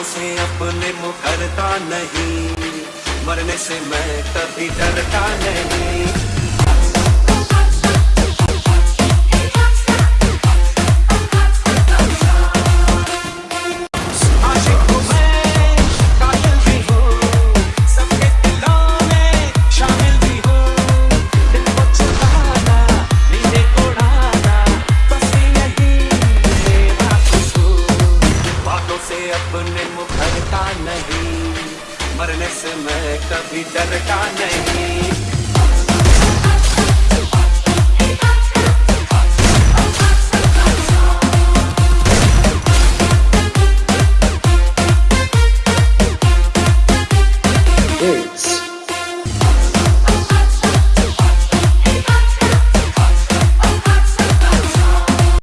बातों से अपने मुखरता नहीं। मरने से मैं कभी डरता नहीं। से अपने मुखरता नहीं। मरने से मैं कभी डरता नहीं।